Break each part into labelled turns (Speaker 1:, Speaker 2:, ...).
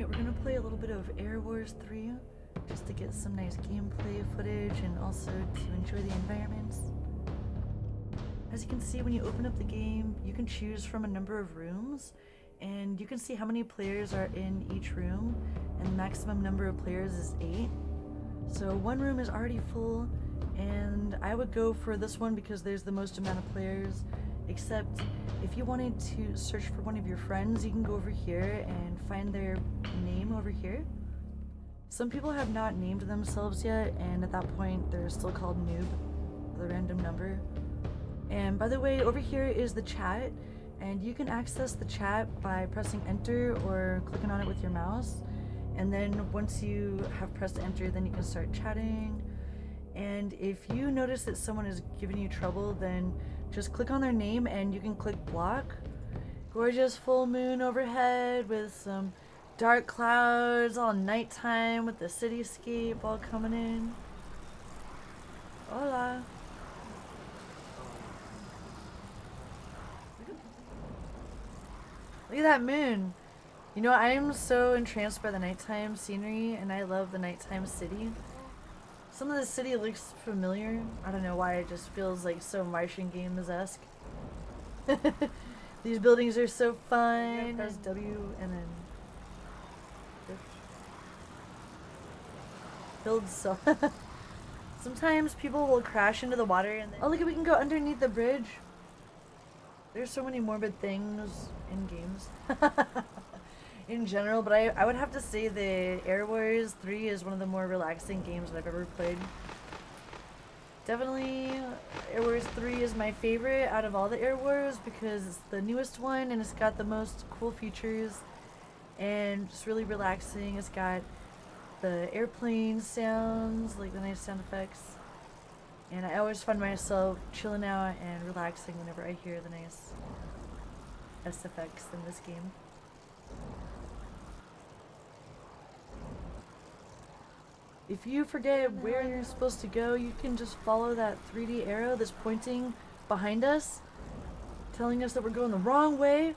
Speaker 1: Alright, we're gonna play a little bit of Air Wars 3 just to get some nice gameplay footage and also to enjoy the environments. As you can see, when you open up the game, you can choose from a number of rooms and you can see how many players are in each room and the maximum number of players is 8. So one room is already full and I would go for this one because there's the most amount of players except if you wanted to search for one of your friends you can go over here and find their name over here. Some people have not named themselves yet and at that point they're still called noob, the random number. And by the way, over here is the chat and you can access the chat by pressing enter or clicking on it with your mouse. And then once you have pressed enter, then you can start chatting. And if you notice that someone is giving you trouble, then just click on their name and you can click block. Gorgeous full moon overhead with some dark clouds all nighttime with the cityscape all coming in. Hola. Look at that moon. You know, I am so entranced by the nighttime scenery and I love the nighttime city. Some of the city looks familiar. I don't know why it just feels like so Martian Games-esque. These buildings are so fun. Press W and then build so Sometimes people will crash into the water and then Oh look we can go underneath the bridge. There's so many morbid things in games. in general, but I, I would have to say that Air Wars 3 is one of the more relaxing games that I've ever played. Definitely Air Wars 3 is my favorite out of all the Air Wars because it's the newest one and it's got the most cool features and it's really relaxing. It's got the airplane sounds, like the nice sound effects. And I always find myself chilling out and relaxing whenever I hear the nice SFX in this game. If you forget where you're supposed to go, you can just follow that 3D arrow that's pointing behind us, telling us that we're going the wrong way.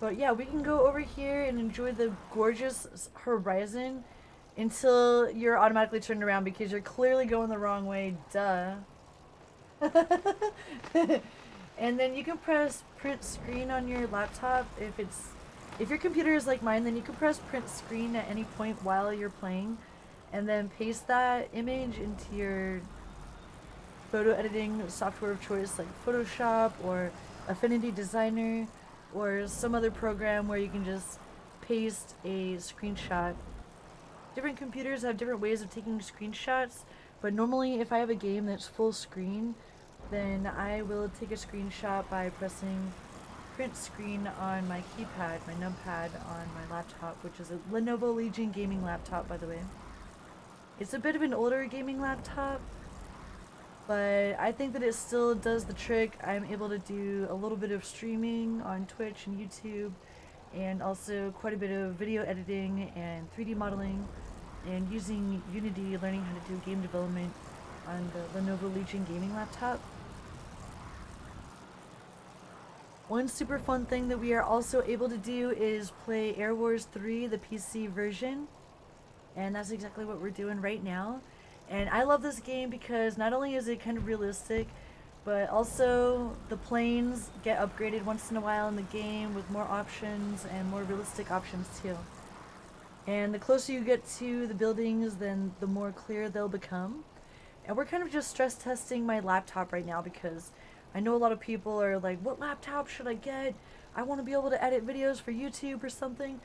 Speaker 1: But yeah, we can go over here and enjoy the gorgeous horizon until you're automatically turned around because you're clearly going the wrong way, duh. and then you can press print screen on your laptop if it's if your computer is like mine then you can press print screen at any point while you're playing and then paste that image into your photo editing software of choice like Photoshop or Affinity Designer or some other program where you can just paste a screenshot. Different computers have different ways of taking screenshots, but normally if I have a game that's full screen, then I will take a screenshot by pressing print screen on my keypad, my numpad on my laptop, which is a Lenovo Legion gaming laptop by the way. It's a bit of an older gaming laptop, but I think that it still does the trick. I'm able to do a little bit of streaming on Twitch and YouTube, and also quite a bit of video editing and 3D modeling, and using Unity, learning how to do game development on the Lenovo Legion gaming laptop. One super fun thing that we are also able to do is play Air Wars 3, the PC version. And that's exactly what we're doing right now. And I love this game because not only is it kind of realistic, but also the planes get upgraded once in a while in the game with more options and more realistic options too. And the closer you get to the buildings, then the more clear they'll become. And we're kind of just stress testing my laptop right now because I know a lot of people are like, what laptop should I get? I want to be able to edit videos for YouTube or something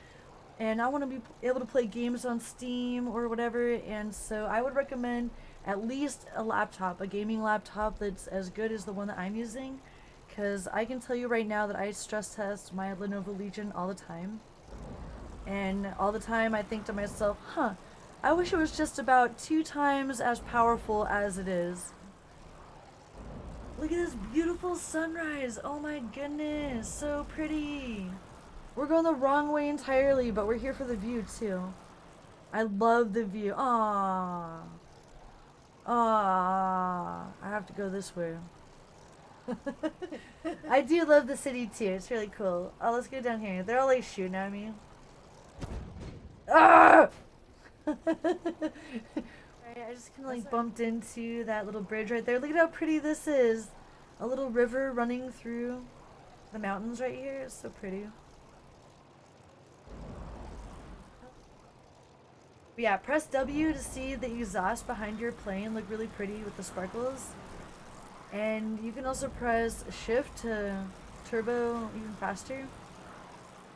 Speaker 1: and I want to be able to play games on Steam or whatever and so I would recommend at least a laptop, a gaming laptop that's as good as the one that I'm using because I can tell you right now that I stress test my Lenovo Legion all the time and all the time I think to myself, huh, I wish it was just about two times as powerful as it is. Look at this beautiful sunrise. Oh my goodness, so pretty. We're going the wrong way entirely, but we're here for the view too. I love the view. Ah, ah. I have to go this way. I do love the city too. It's really cool. Oh, let's go down here. They're all like shooting at me. Ah! Right, I just kind of like bumped into that little bridge right there. Look at how pretty this is. A little river running through the mountains right here. It's so pretty. But yeah, press W to see the exhaust behind your plane look really pretty with the sparkles. And you can also press shift to turbo even faster.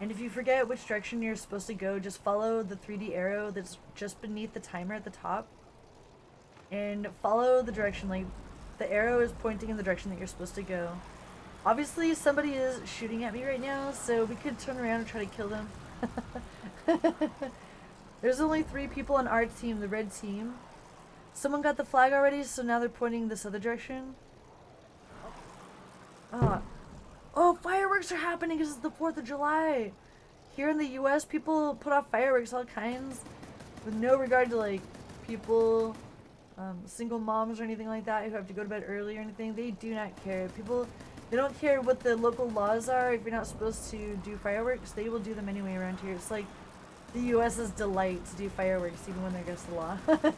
Speaker 1: And if you forget which direction you're supposed to go, just follow the 3D arrow that's just beneath the timer at the top and follow the direction like the arrow is pointing in the direction that you're supposed to go obviously somebody is shooting at me right now so we could turn around and try to kill them there's only three people on our team the red team someone got the flag already so now they're pointing this other direction oh, oh fireworks are happening because it's the 4th of July here in the US people put off fireworks all kinds with no regard to like people um, single moms or anything like that who have to go to bed early or anything, they do not care. People, they don't care what the local laws are. If you're not supposed to do fireworks, they will do them anyway around here. It's like the U.S.'s delight to do fireworks even when they're against the law.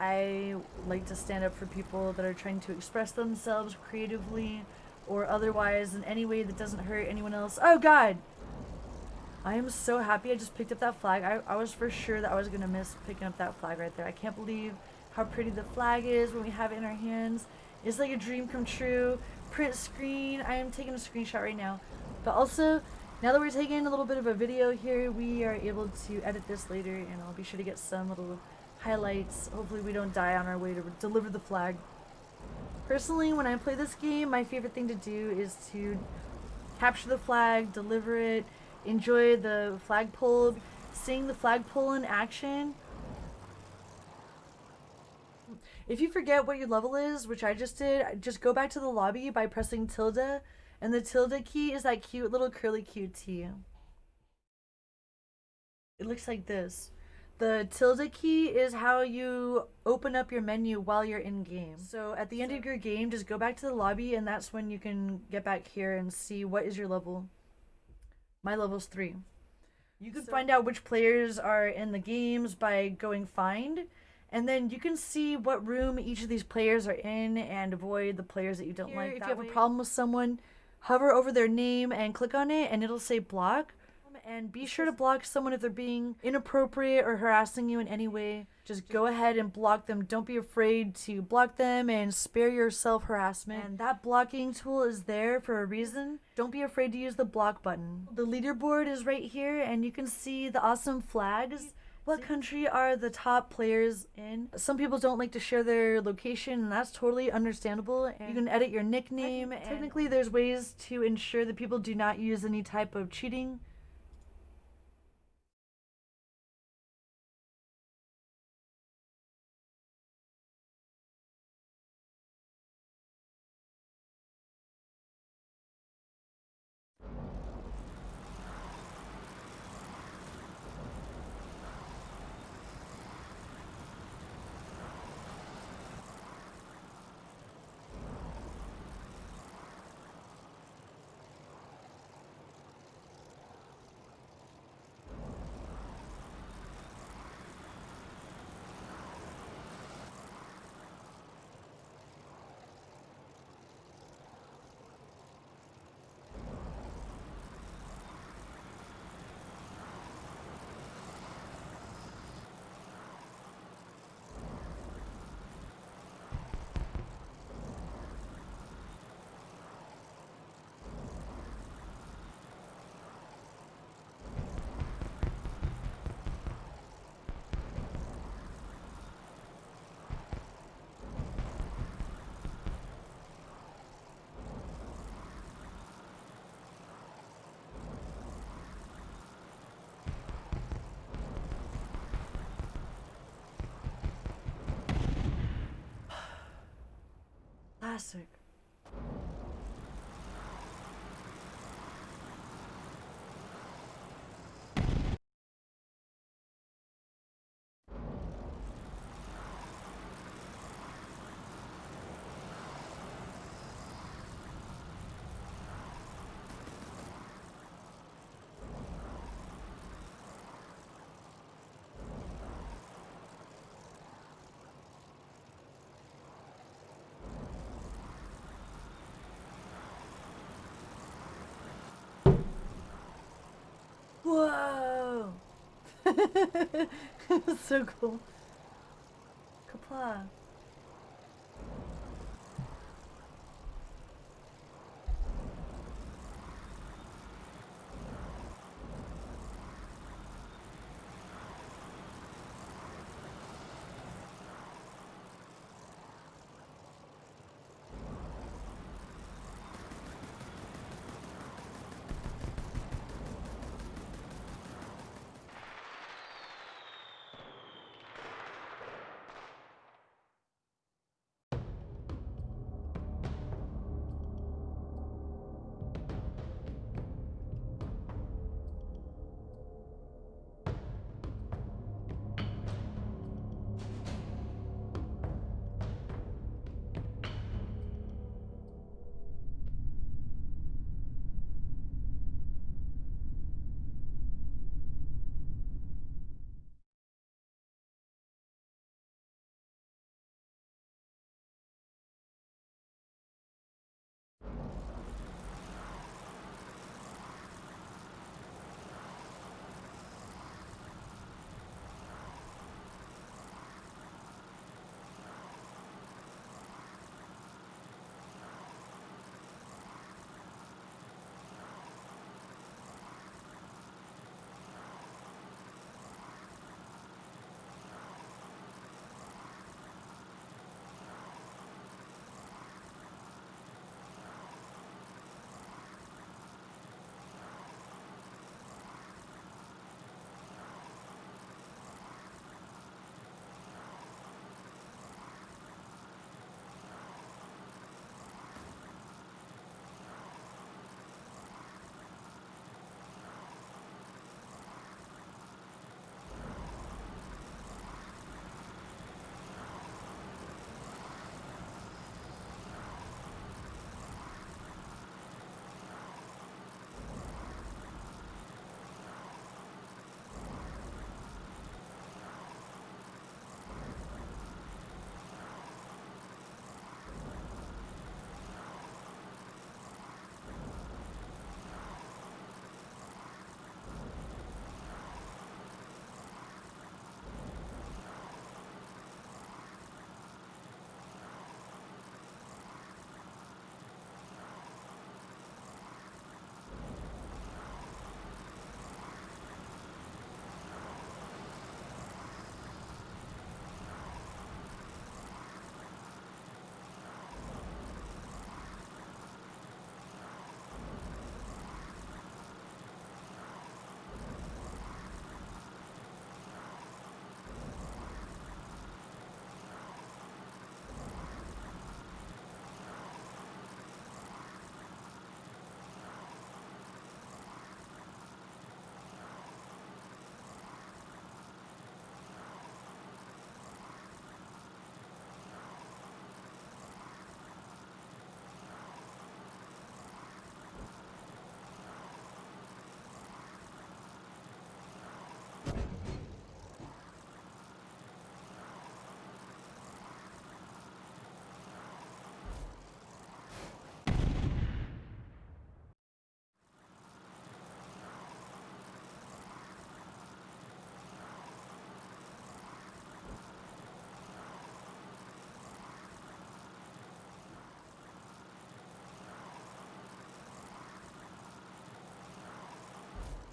Speaker 1: I like to stand up for people that are trying to express themselves creatively or otherwise in any way that doesn't hurt anyone else. Oh god! I am so happy I just picked up that flag. I, I was for sure that I was going to miss picking up that flag right there. I can't believe how pretty the flag is when we have it in our hands. It's like a dream come true. Print screen. I am taking a screenshot right now. But also, now that we're taking a little bit of a video here, we are able to edit this later and I'll be sure to get some little highlights. Hopefully we don't die on our way to deliver the flag. Personally, when I play this game, my favorite thing to do is to capture the flag, deliver it, enjoy the flagpole, seeing the flagpole in action. If you forget what your level is, which I just did, just go back to the lobby by pressing tilde, and the tilde key is that cute little curly QT. It looks like this. The tilde key is how you open up your menu while you're in game. So at the end of your game, just go back to the lobby and that's when you can get back here and see what is your level. My level's three. You can so, find out which players are in the games by going find, and then you can see what room each of these players are in and avoid the players that you don't Here, like. If you have way. a problem with someone, hover over their name and click on it, and it'll say block and be sure to block someone if they're being inappropriate or harassing you in any way. Just go ahead and block them. Don't be afraid to block them and spare yourself harassment. And that blocking tool is there for a reason. Don't be afraid to use the block button. The leaderboard is right here and you can see the awesome flags. What country are the top players in? Some people don't like to share their location, and that's totally understandable. And you can edit your nickname. Technically, there's ways to ensure that people do not use any type of cheating Classic. so cool. Kapla.